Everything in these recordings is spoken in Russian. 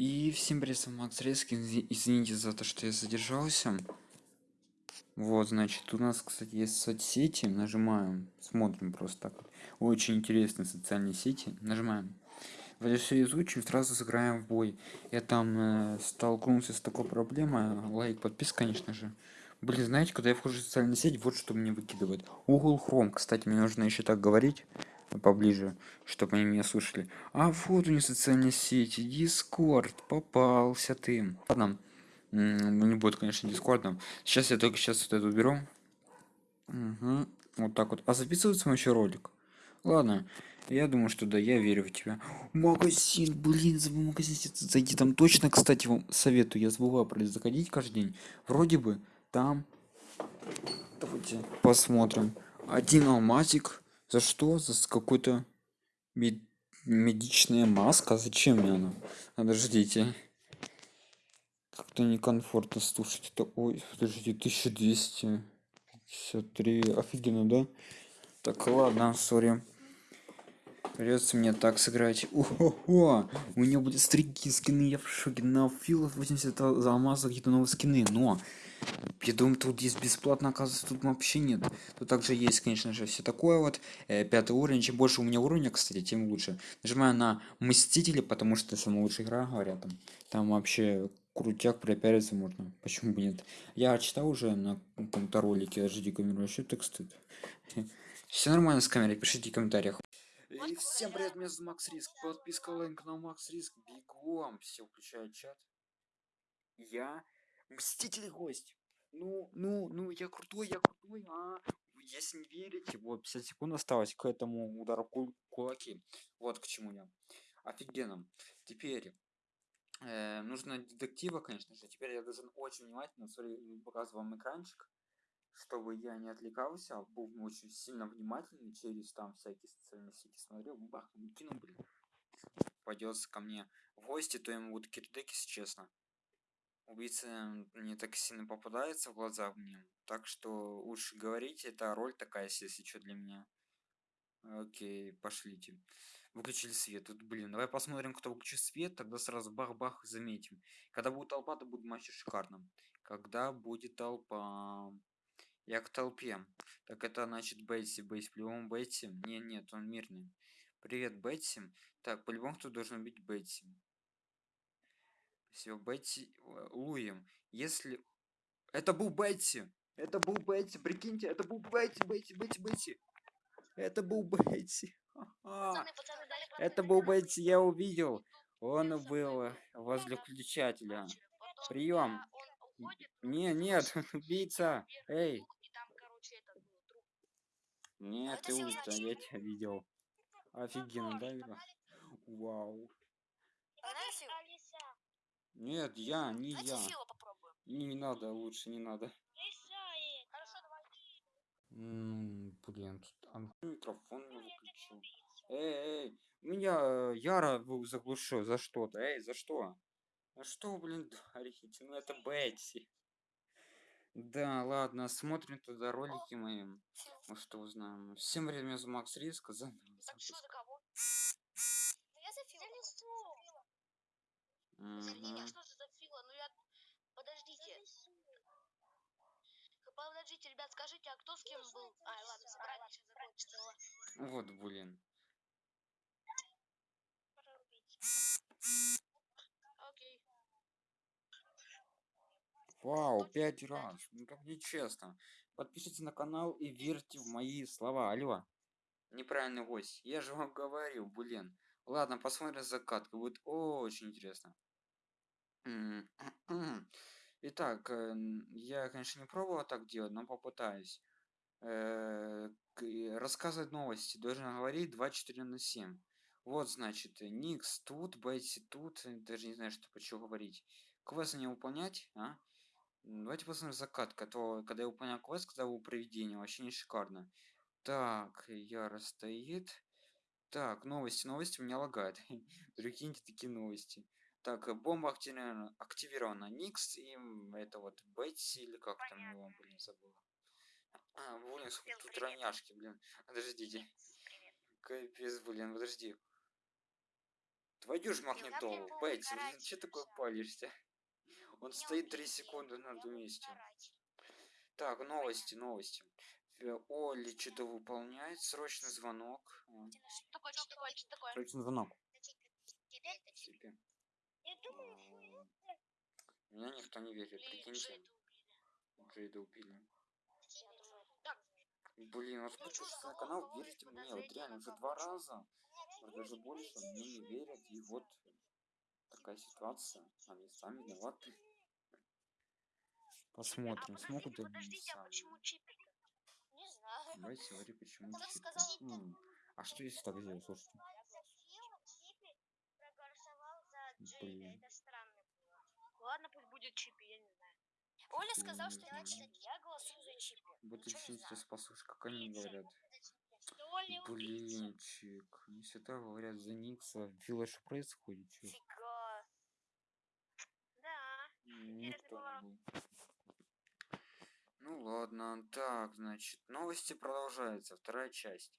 И всем привет, Макс Резкин. Изви- Извините за то, что я задержался. Вот, значит, у нас, кстати, есть соцсети. Нажимаем, смотрим просто так. Очень интересные социальные сети. Нажимаем. Вроде все изучим, сразу сыграем в бой. Я там э, столкнулся с такой проблемой. Лайк, подписка, конечно же. Блин, знаете, когда я вхожу в социальную сеть, вот что мне выкидывает. Google Chrome, кстати, мне нужно еще так говорить поближе, чтобы они меня слушали. А вот у них социальные сети, Discord, попался ты. Ладно, не будет, конечно, Дискордом. Сейчас я только сейчас вот это уберу. Мгм. Вот так вот. А записывается мой еще ролик? Ладно, я думаю, что да, я верю в тебя. Магазин, блин, забыл магазин зайти. Там точно, кстати, вам советую. Я забываю про заходить каждый день. Вроде бы там... Давайте посмотрим. Один алмазик. За что? За какой-то мед- медичная маска? Зачем мне она? Подождите. Как-то некомфортно слушать это. Ой, подождите, 1253. Офигенно, да? Так, ладно, сори. Придется мне так сыграть. Ого! У меня будет стрики скины, я в шоке. На филов 80 за алмаза какие-то новые скины. Но я думаю, тут есть бесплатно, оказывается, тут вообще нет. Тут также есть, конечно же, все такое вот. Э, пятый уровень. Чем больше у меня уровня, кстати, тем лучше. Нажимаю на Мстители, потому что это самая лучшая игра, говорят там. Там вообще крутяк пропиариться можно. Почему бы нет? Я читал уже на каком-то ролике, жди камеру, вообще так стыд. Все нормально с камерой, пишите в комментариях. И всем привет, меня зовут Макс Риск. Подписка лайк на Макс Риск. Бегом. Все включают чат. Я Мститель гость. Ну, ну, ну, я крутой, я крутой, а. Если не верите, вот 50 секунд осталось к этому удару кул- кулаки. Вот к чему я. Офигенно. Теперь э, нужно детектива, конечно же. Теперь я должен очень внимательно смотри, показываю вам экранчик, чтобы я не отвлекался, а был очень сильно внимательный через там всякие социальные сети смотрел. Бах, ну, кинул, блин. Пойдется ко мне в гости, то ему будут кирдыки, честно. Убийца не так сильно попадается в глаза мне. Так что лучше говорить, это роль такая, если что, для меня. Окей, пошлите. Выключили свет. Тут, блин, давай посмотрим, кто выключил свет, тогда сразу бах-бах заметим. Когда будет толпа, то будет матч шикарно. Когда будет толпа... Я к толпе. Так это значит Бетси. Бетси, по-любому Бетси. Не, нет, он мирный. Привет, Бетси. Так, по-любому кто должен быть Бетси. Все, Бетси... э, Луем. Если... Это был Бетси! Это был Бетси, прикиньте, это был Бетси, Бетси, Бетси, Бетси. Это был. Пацаны, пацаны, дали Это был Бетси, я увидел. Он был возле включателя. Прием. Не, нет, убийца. Эй. труп. Нет, ты убийца, я тебя видел. Офигенно, да? Вау. Нет, я, не Давайте я. Фила попробуем. Не, не надо, лучше не надо. Хорошо, давай. М, Блин, тут ан- микрофон не выключил. Эй, эй, меня э, Яра заглушил за что-то. Эй, за что? А что, блин, дарите? Ну это Бетси. Да, ладно, смотрим тогда ролики мои. Фил. Ну что узнаем. Всем привет, меня зовут Макс Риск. За... Так что за кого? Да я за Фила. За Линя, Мгм. что же за Фила? Ну я... Подождите. Подождите, ребят, скажите, а кто с кем был? А, ладно, собрание сейчас закончится. ладно. Вот, блин. Окей. Вау, пять раз. Ну как нечестно. Подпишитесь на канал и верьте в мои слова. Алло. Неправильный гость. Я же вам говорил, блин. Ладно, посмотрим закатку. Будет очень интересно. Итак, э, н- я, конечно, не пробовал так делать, но попытаюсь. Э, Рассказывать новости. Должен говорить 24 на 7. Вот, значит, Никс тут, Бетси тут. э, Даже не знаю, что почему говорить. Квест не выполнять, а? Давайте посмотрим закатка. То, когда я выполнял квест, когда был проведение, вообще не шикарно. Так, Яра стоит. Так, новости, новости у меня лагает. Прикиньте такие новости. Так, э, бомба активирована, активирована. Никс и это вот Бетси или как там его, блин, забыл. А, блин, сколько тут роняшки, блин. Подождите. Капец, блин, подожди. Твою ж магнитолу, Бетти, угорать че такое палишься? Он Не стоит 3 убейте, секунды на одном месте. Так, новости, новости. Э, Оли что-то выполняет, срочный звонок. А, Что такое, что такое, что такое? Срочный звонок. Теперь Типа, Я думаю, а, Меня никто не верит, Блин, прикиньте. Джейда убили. Джейда убили. Блин, вот Ну, подписывайтесь чё, на канал, кого верьте мне, вот реально уже два раза, даже больше, мне не верят, и вот такая ситуация, они сами виноваты. а Посмотрим, подождите, смогут ли они подождите, а сами. почему? Не знаю. Давайте говори, почему Кто чип. сказал? М, А что если так сделать, слушайте? Проголосовал за Джейда. Блин. Это. Ладно, пусть будет Чипи, я не знаю. Оля сказал, не что знаю. значит, я голосую за Чипи. Вот Ничего не если знаю. послушай, как они говорят. Блинчик, они всегда говорят за Никса. Фила, что происходит? Чё? Фига. Да. Никто не был. Ну ладно, так, значит, новости продолжаются, вторая часть.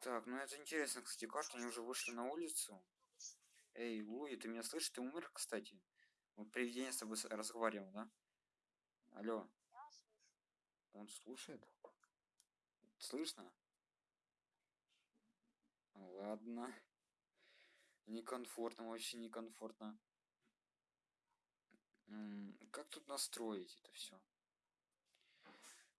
Так, ну это интересно, кстати, как они уже вышли на улицу. Эй, Луи, ты меня слышишь? Ты умер, кстати? Вот привидение с тобой разговаривал, да? Алло, Я слышу. он слушает? Слышно? Ладно. Некомфортно, вообще некомфортно. М, Как тут настроить это все?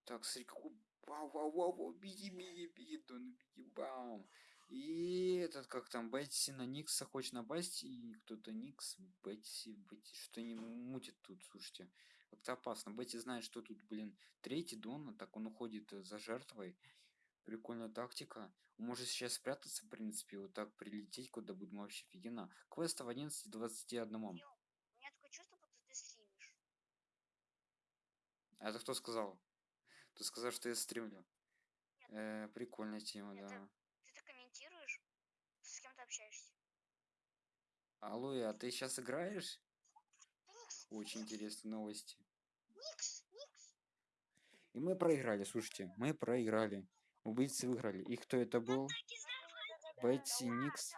Так, смотри, какой... Вау, вау, вау, вау, беги, беги, беги, Дон, беги, бам. И этот, как там, Бетси на Никса хочет напасть, и кто-то Никс, Бетси, Бетси, что не мутит тут, слушайте. Как-то опасно. Бетти знает, что тут, блин, третий Дон, так он уходит э, за жертвой. Прикольная тактика. Он может сейчас спрятаться, в принципе, вот так прилететь, куда будет вообще офигенно. Квеста в 11.21. У меня такое чувство, будто ты стримишь. А это кто сказал? Ты сказал, что я стримлю. Нет. Э, прикольная тема, Это- да. Ты так комментируешь, с кем ты общаешься. Алло, а ты сейчас играешь? Очень интересные новости. И мы проиграли, слушайте, мы проиграли. Убийцы выиграли. И кто это был? Бетси, Никс.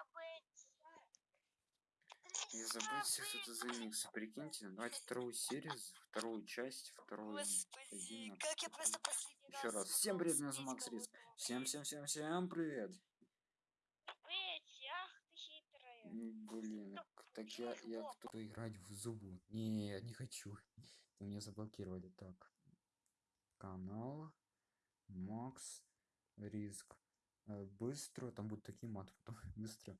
И забыть, что это за Никс. Прикиньте, давайте вторую серию, вторую часть, вторую. Господи, как я просто последний Еще раз. Всем привет, меня зовут Макс Риск. Всем, всем, всем, всем привет. Петь, ах ты хитрая. М, Блин, так я, я кто играть в зубу? Не, я не хочу. Меня заблокировали. Так. Канал. Макс Риск. Э, Быстро, там будут такие потом. Быстро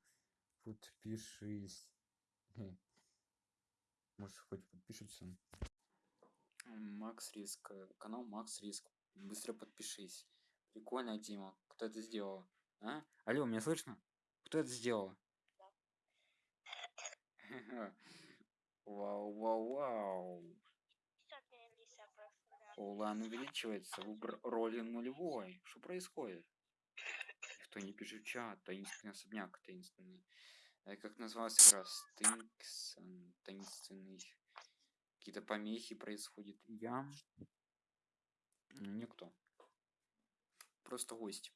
подпишись. Может, хоть подпишется. Макс Риск. Канал Макс Риск. Быстро подпишись. Прикольная тема. Кто это сделал? А? Алло, меня слышно? Кто это сделал? Вау, вау, вау. Улан увеличивается, выбор роли нулевой. Что происходит? Никто не пишет в чат, таинственный особняк, таинственный. Э, Как называлась игра? Стинксон, таинственный. Какие-то помехи происходят. Я... Никто. Просто гость.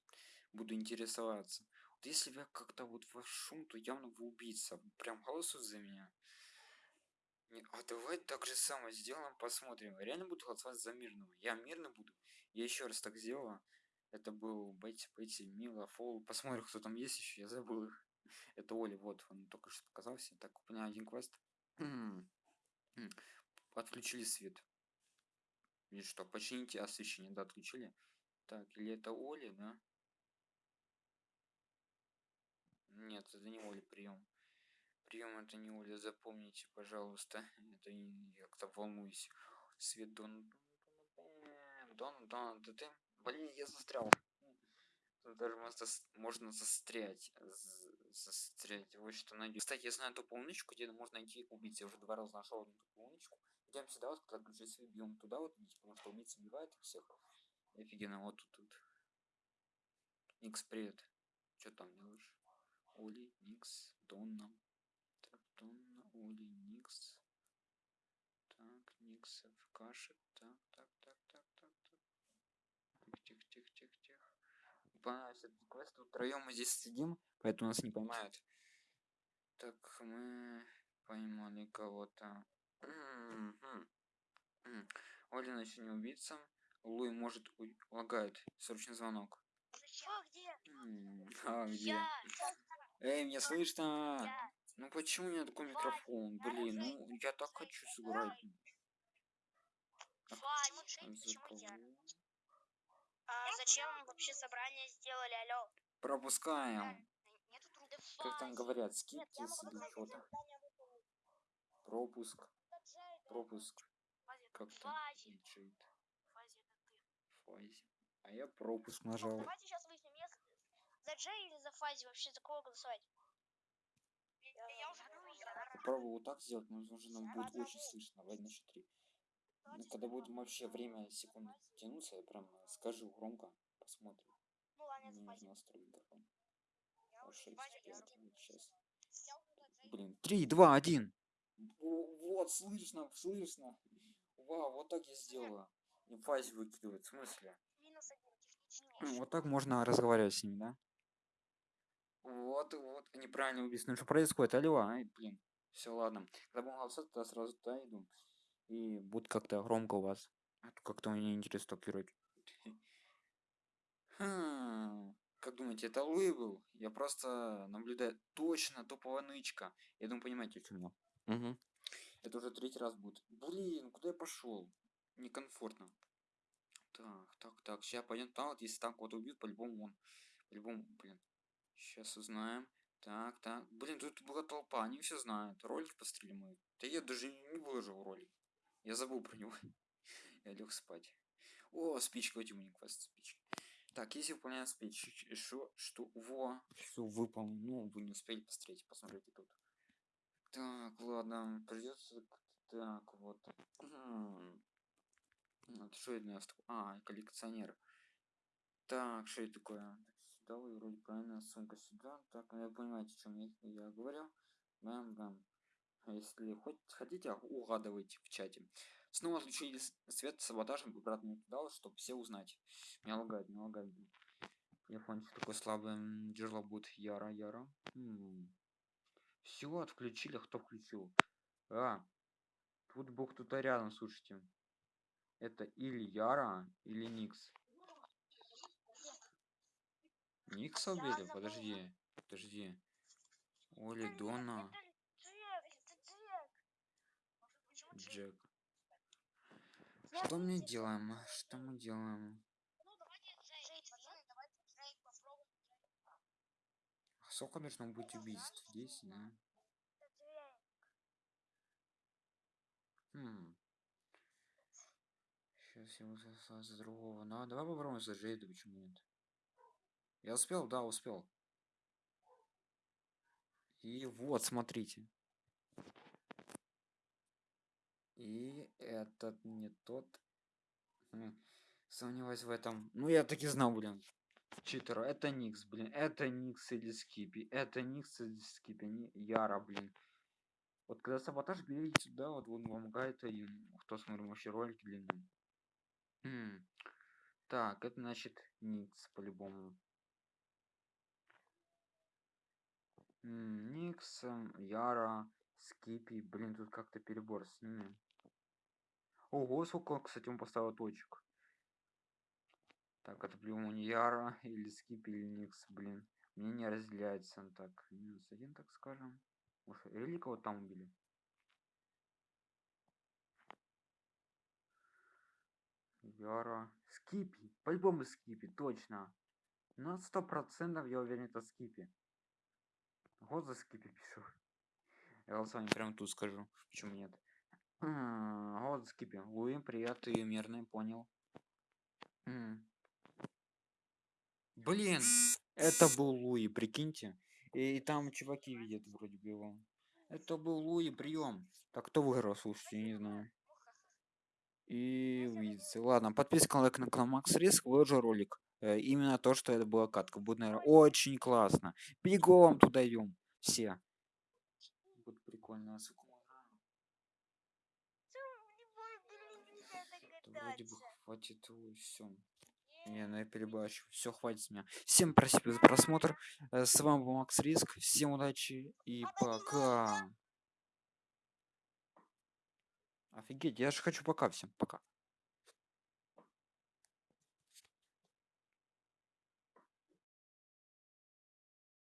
Буду интересоваться. Если я как-то вот ваш шум, то явно вы убийца. Прям голосуют за меня. Не, а давай так же самое сделаем, посмотрим. Реально буду голосовать за мирного. Я мирно буду. Я еще раз так сделала. Это был Бетти, Бетти, Мила, Фол. Посмотрим, кто там есть еще. Я забыл их. Это Оля, вот, он только что показался. Так, у меня один квест. Отключили свет. Или что, почините освещение, да, отключили. Так, или это Оля, да? Нет, это не Оля прием. Прием это не Оля, запомните, пожалуйста. Это я как-то волнуюсь. Свет Дон... Дон, Дон, да ты... Блин, я застрял. Даже можно, можно застрять. Застрять. Вот что найдем. Кстати, я знаю ту полуночку, где можно найти убийц. Я уже два раза нашел одну такую полуночку. Идем сюда, вот, когда ключи бьем туда, вот, потому что убийцы убивают их всех. Офигенно, вот тут, тут. Никс, привет. Что там делаешь? Оли, Никс, Донна. Так, Донна, Оли, Никс. Так, Никс в каше. Так, так, так, так, так, так. Тихо, тихо, тихо, тихо, тихо. Понравился этот квест. Втроем мы здесь сидим, поэтому нас не поймают. Так, мы поймали кого-то. Оля еще не убийца. Луи может уй- лагает. Срочный звонок. Что, где? М, А где? Я. Эй, меня слышно? Ну почему у меня такой микрофон? Блин, ну я так хочу сыграть. Кого? А зачем вообще собрание сделали, алло? Пропускаем. Как там говорят, скиптис или что-то. Пропуск. Пропуск. Как там? Фази. А я пропуск нажал. Давайте сейчас выясним, за Джей или за Фази вообще за кого голосовать? Я уже. Попробую вот так сделать, но уже нам будет очень слышно. Давай на счет три. Ну, когда будет вообще время секунды тянуться, я прям скажу громко, посмотрим. Ну ладно, Мне за Фази. нужно настроить микрофон. Я уже 6, Фази, 5, я- вот сейчас. я уже за Джей. Блин, 3, 2, 1. Вот, слышно, слышно. Вау, вот так я сделала. И фазе выкидывает, в смысле? Минус один, технический. Вот так можно разговаривать с ними, да? Вот, вот, неправильно. Ну что происходит? Алло, ай, блин. Все, ладно. Когда будем голосовать, тогда сразу туда иду. И будет как-то громко у вас. А то как-то мне интересно так играть. Хм, Как думаете, это Луи был? Я просто наблюдаю. Точно, топовая нычка. Я думаю, понимаете, о чем я. Угу. Это уже третий раз будет. Блин, куда я пошел? Некомфортно. Так, так, так. Сейчас пойдем там, вот если там кого-то убьют, по-любому он. По-любому, блин. Сейчас узнаем. Так, так. Блин, тут была толпа, они все знают. Ролик пострели мой. Да я даже не выложил ролик. Я забыл про него. Я лег спать. О, спичка, вот мне квест спички. Так, если выполняем спички, что, что, во, все выполнил. Ну, вы не успели посмотреть, посмотрите тут. Так, ладно, придется, так, вот. Вот что это у нас? А, коллекционер. Так, что это такое? Сюда вы вроде правильно, сумка сюда. Так, ну, вы понимаете, о чем я, я говорил. Бам, бам. А Если хоть хотите, угадывайте в чате. Снова отключили с- свет саботажем обратно туда, чтобы все узнать. Не лагает, не лагает. блин. Телефончик такой слабый. м, Тяжело будет. Яра, яра. Все, отключили. Кто включил? А, тут был кто-то рядом, слушайте. Это или Яра, или Никс. Никса убили? Подожди, подожди. Оли, Дона, Джек, Что мы делаем? Что мы делаем? Ну, попробуем. Сколько должно быть убийств? 10, да? Хм. Сейчас я высосал за другого. Ну, а давай попробуем за Джейда, почему нет? Я успел? Да, успел. И вот, смотрите. И этот не тот. Сомневаюсь в этом. Ну, я таки знал, блин. Читера. Это Никс, блин. Это Никс или Скипи. Это Никс или Скипи. Не Яра, блин. Вот когда саботаж берите сюда, вот он вам гайд один. Кто смотрит вообще ролики длинные. Так, это значит Никс по-любому. М, Никс, м, Яра, Скипи. Блин, тут как-то перебор с ними. Ого, сколько, кстати, он поставил точек. Так, это по-любому не Яра или Скипи или Никс, блин. Мнение разделяется. Так, минус один, так скажем. Уж или кого там убили? Яра. Скипи. По-любому Скипи, точно. На сто процентов я уверен, это Скипи. Вот за Скипи пишу. Я голосование прямо тут скажу. Почему нет? Вот Скипи. Луи, привет, ты мирный, понял. Блин, это был Луи, прикиньте. И там чуваки видят вроде бы его. Это был Луи, прием. Так кто выиграл, слушайте, я не знаю. И видите. Ладно, подписка, лайк на канал Макс Риск, выложу ролик. Э, Именно то, что это была катка. Будет, наверное, очень классно. Бегом туда идем. Все. Будет прикольно. Вроде бы хватит все. Не, Не, ну я перебачу. Все, хватит с меня. Всем спасибо за просмотр. Э, С вами был Макс Риск. Всем удачи и пока. Офигеть, я же хочу пока всем. Пока.